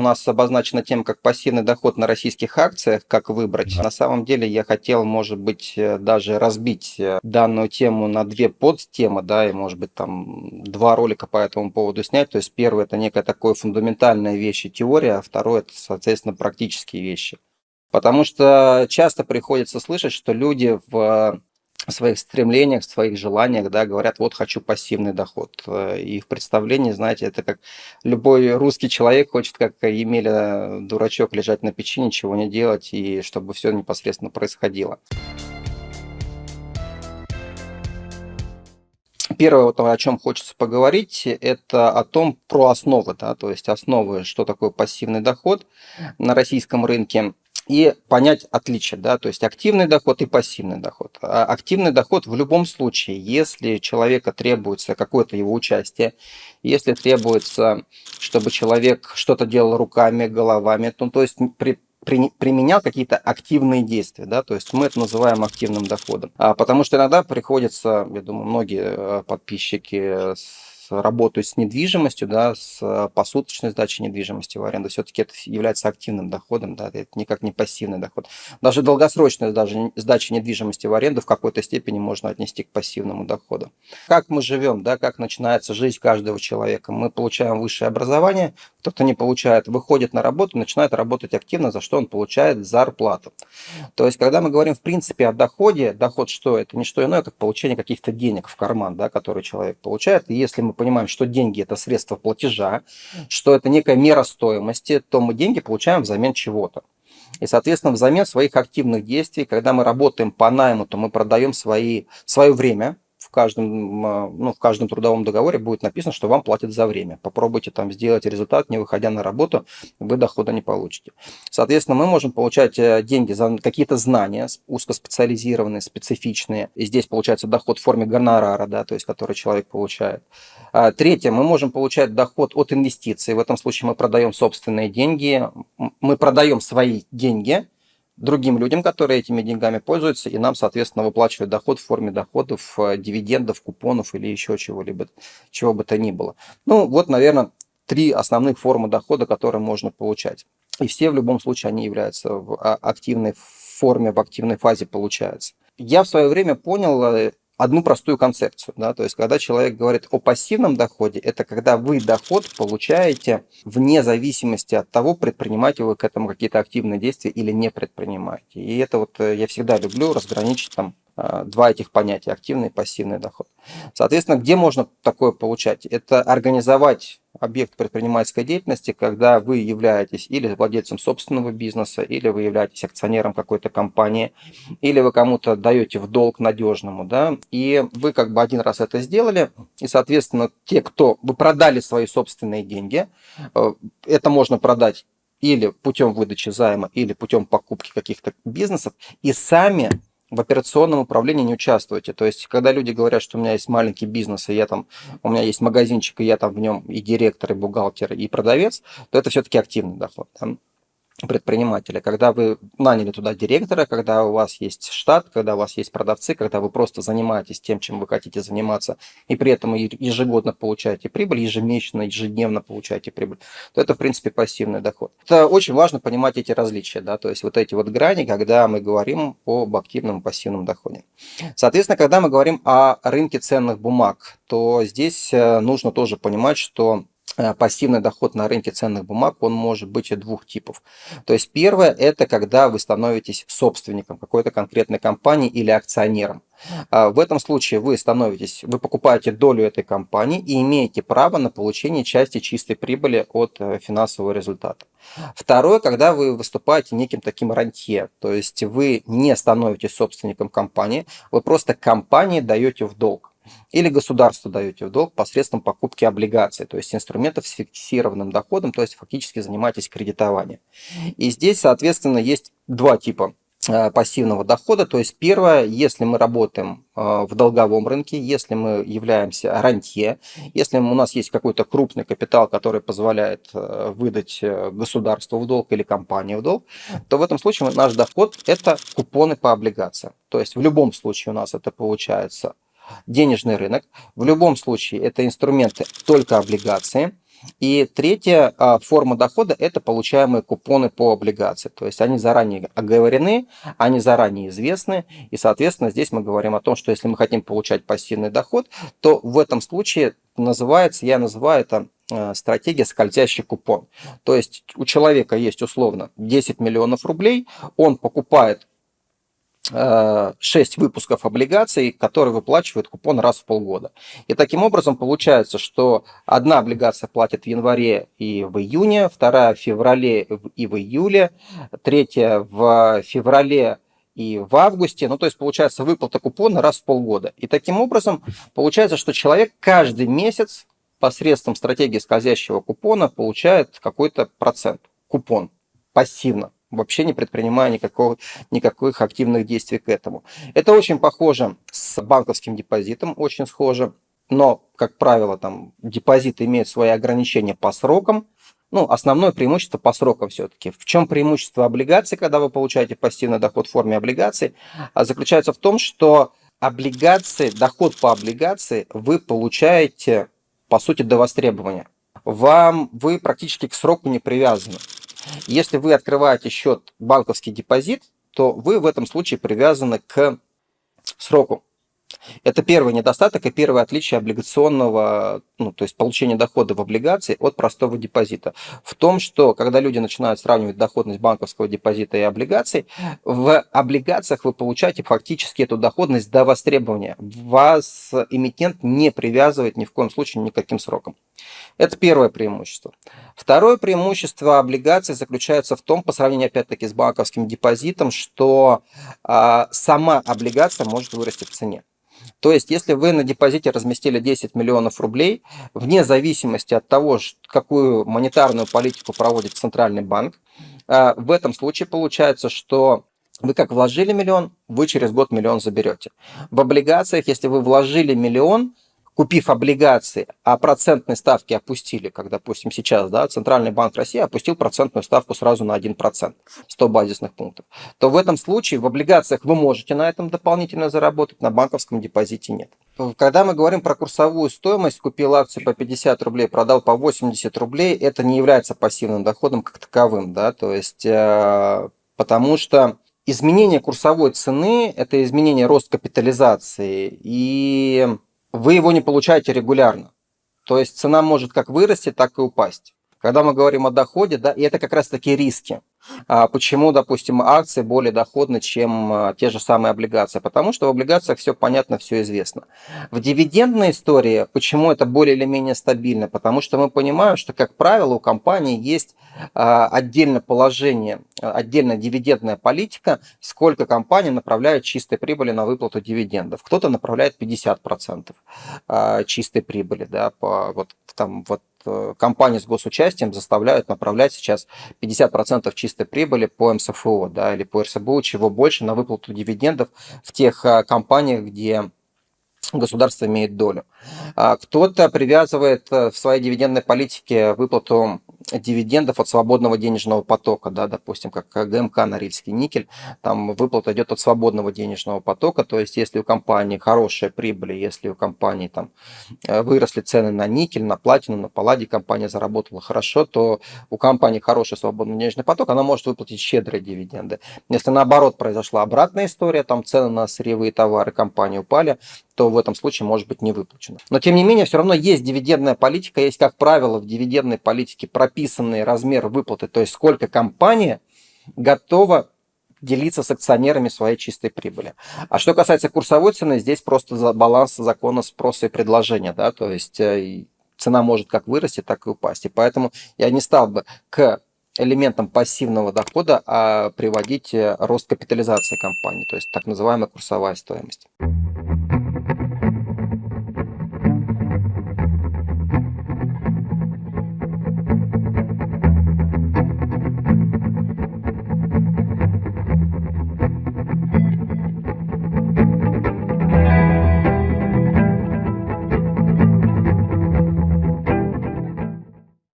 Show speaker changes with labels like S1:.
S1: нас обозначена тема как пассивный доход на российских акциях, как выбрать. На самом деле я хотел, может быть, э, даже разбить э, данную тему на две подтемы, да, и, может быть, там два ролика по этому поводу снять. То есть первый – это некая такая фундаментальная вещь и теория, а второй – это, соответственно, практические вещи. Потому что часто приходится слышать, что люди в своих стремлениях, своих желаниях, да, говорят, вот хочу пассивный доход. Э, и в представлении, знаете, это как любой русский человек хочет, как Емеля дурачок, лежать на печи, ничего не делать, и чтобы все непосредственно происходило. Первое, вот, о чем хочется поговорить, это о том, про основы, да, то есть основы, что такое пассивный доход на российском рынке и понять отличие, да, то есть активный доход и пассивный доход. А активный доход в любом случае, если человека требуется какое-то его участие, если требуется, чтобы человек что-то делал руками, головами, то, то есть при, при, применял какие-то активные действия, да, то есть мы это называем активным доходом. А, потому что иногда приходится, я думаю, многие э, подписчики работают с недвижимостью, да, с э, посуточной сдачей недвижимости в аренду, все-таки это является активным доходом, да, это никак не пассивный доход. Даже долгосрочная даже сдача недвижимости в аренду в какой-то степени можно отнести к пассивному доходу. Как мы живем, да, как начинается жизнь каждого человека. Мы получаем высшее образование, кто-то не получает, выходит на работу, начинает работать активно, за что он получает зарплату. То есть, когда мы говорим в принципе о доходе, доход что? Это не что иное, как получение каких-то денег в карман, да, которые человек получает. И если мы понимаем, что деньги – это средство платежа, что это некая мера стоимости, то мы деньги получаем взамен чего-то. И, соответственно, взамен своих активных действий, когда мы работаем по найму, то мы продаем свои, свое время, в каждом, а, ну, в каждом трудовом договоре будет написано, что вам платят за время. Попробуйте там сделать результат, не выходя на работу, вы дохода не получите. Соответственно, мы можем получать э, деньги за какие-то знания узкоспециализированные, специфичные. И здесь получается доход в форме гонорара, да, то есть который человек получает. А, третье, мы можем получать доход от инвестиций. В этом случае мы продаем собственные деньги, мы продаем свои деньги – другим людям, которые этими деньгами пользуются, и нам, соответственно, выплачивают доход в форме доходов, э, дивидендов, купонов или еще чего-либо, чего бы то ни было. Ну, вот, наверное, три основных формы дохода, которые можно получать. И все в любом случае они являются в а, активной форме, в активной фазе получаются. Я в свое время понял э, одну простую концепцию. Да? То есть, когда человек говорит о пассивном доходе, это когда вы доход получаете вне зависимости от того, предпринимаете вы к этому какие-то активные действия или не предпринимаете. И это вот э, я всегда люблю разграничить там Э, два этих понятия, активный и пассивный доход. Соответственно, где можно такое получать? Это организовать объект предпринимательской деятельности, когда вы являетесь или владельцем собственного бизнеса, или вы являетесь акционером какой-то компании, или вы кому-то даете в долг надежному, да, и вы как бы один раз это сделали, и, соответственно, те, кто вы продали свои собственные деньги, э, это можно продать или путем выдачи займа, или путем покупки каких-то бизнесов, и сами в операционном управлении не участвуете. То есть, когда люди говорят, что у меня есть маленький бизнес, и я там, у меня есть магазинчик, и я там в нем и директор, и бухгалтер, и продавец, то это все-таки активный доход. Предпринимателя, когда вы наняли туда директора, когда у вас есть штат, когда у вас есть продавцы, когда вы просто занимаетесь тем, чем вы хотите заниматься, и при этом ежегодно получаете прибыль, ежемесячно, ежедневно получаете прибыль, то это, в принципе, пассивный доход. Это очень важно понимать эти различия, да, то есть вот эти вот грани, когда мы говорим об активном и пассивном доходе. Соответственно, когда мы говорим о рынке ценных бумаг, то здесь э, нужно тоже понимать, что пассивный доход на рынке ценных бумаг, он может быть и двух типов. То есть первое, это когда вы становитесь собственником какой-то конкретной компании или акционером. А, в этом случае вы становитесь, вы покупаете долю этой компании и имеете право на получение части чистой прибыли от э, финансового результата. Второе, когда вы выступаете неким таким рантье, то есть вы не становитесь собственником компании, вы просто компании даете в долг. Или государству даете в долг посредством покупки облигаций, то есть инструментов с фиксированным доходом, то есть фактически занимаетесь кредитованием. И здесь, соответственно, есть два типа э, пассивного дохода. То есть первое, если мы работаем э, в долговом рынке, если мы являемся рантье, если у нас есть какой-то крупный капитал, который позволяет э, выдать государству в долг или компании в долг, то в этом случае наш доход – это купоны по облигациям. То есть в любом случае у нас это получается денежный рынок. В любом случае это инструменты только облигации. И третья а, форма дохода – это получаемые купоны по облигации. То есть они заранее оговорены, они заранее известны. И, соответственно, здесь мы говорим о том, что если мы хотим получать пассивный доход, то в этом случае называется, я называю это а, стратегия скользящий купон. То есть у человека есть условно 10 миллионов рублей, он покупает 6 э, выпусков облигаций, которые выплачивают купон раз в полгода. И таким образом получается, что одна облигация платит в январе и в июне, вторая в феврале и в июле, третья в феврале и в августе. Ну, то есть получается выплата купона раз в полгода. И таким образом получается, что человек каждый месяц посредством стратегии скользящего купона получает какой-то процент, купон, пассивно вообще не предпринимая никакого, никаких активных действий к этому. Это очень похоже с банковским депозитом, очень схоже, но, как правило, там депозиты имеют свои ограничения по срокам, ну, основное преимущество по срокам все-таки. В чем преимущество облигаций, когда вы получаете пассивный доход в форме облигаций, а, заключается в том, что облигации, доход по облигации вы получаете, по сути, до востребования. Вам, вы практически к сроку не привязаны. Если вы открываете счет банковский депозит, то вы в этом случае привязаны к сроку. Это первый недостаток и первое отличие облигационного, ну, то есть получения дохода в облигации от простого депозита. В том, что когда люди начинают сравнивать доходность банковского депозита и облигаций, в облигациях вы получаете фактически эту доходность до востребования. Вас эмитент не привязывает ни в коем случае никаким сроком. Это первое преимущество. Второе преимущество облигаций заключается в том, по сравнению опять-таки с банковским депозитом, что а, сама облигация может вырасти в цене. То есть, если вы на депозите разместили 10 миллионов рублей, вне зависимости от того, какую монетарную политику проводит Центральный банк, а, в этом случае получается, что вы как вложили миллион, вы через год миллион заберете. В облигациях, если вы вложили миллион, купив облигации, а процентные ставки опустили, как, допустим, сейчас да, Центральный банк России опустил процентную ставку сразу на 1%, 100 базисных пунктов, то в этом случае в облигациях вы можете на этом дополнительно заработать, на банковском депозите нет. Когда мы говорим про курсовую стоимость, купил акции по 50 рублей, продал по 80 рублей, это не является пассивным доходом как таковым, да, то есть, э, потому что изменение курсовой цены – это изменение рост капитализации, и вы его не получаете регулярно. То есть цена может как вырасти, так и упасть. Когда мы говорим о доходе, да, и это как раз таки риски. А почему, допустим, акции более доходны, чем а, те же самые облигации? Потому что в облигациях все понятно, все известно. В дивидендной истории, почему это более или менее стабильно? Потому что мы понимаем, что, как правило, у компании есть а, отдельное положение, отдельная дивидендная политика, сколько компания направляет чистой прибыли на выплату дивидендов. Кто-то направляет 50% чистой прибыли, да, по, вот, там, вот компании с госучастием заставляют направлять сейчас 50% чистой прибыли по МСФО да, или по РСБУ, чего больше на выплату дивидендов в тех э, компаниях, где государство имеет долю. А кто-то привязывает э, в своей дивидендной политике выплату дивидендов от свободного денежного потока, да, допустим, как ГМК Норильский никель, там выплата идет от свободного денежного потока, то есть если у компании хорошая прибыль, если у компании там э, выросли цены на никель, на платину, на палладий, компания заработала хорошо, то у компании хороший свободный денежный поток, она может выплатить щедрые дивиденды. Если наоборот произошла обратная история, там цены на сырьевые товары компании упали, то в этом случае может быть не выплачено. Но тем не менее, все равно есть дивидендная политика, есть, как правило, в дивидендной политике прописанный размер выплаты, то есть сколько компания готова делиться с акционерами своей чистой прибыли. А что касается курсовой цены, здесь просто баланс закона спроса и предложения, да, то есть э, цена может как вырасти, так и упасть. И поэтому я не стал бы к элементом пассивного дохода а приводить э, рост капитализации компании, то есть так называемая курсовая стоимость.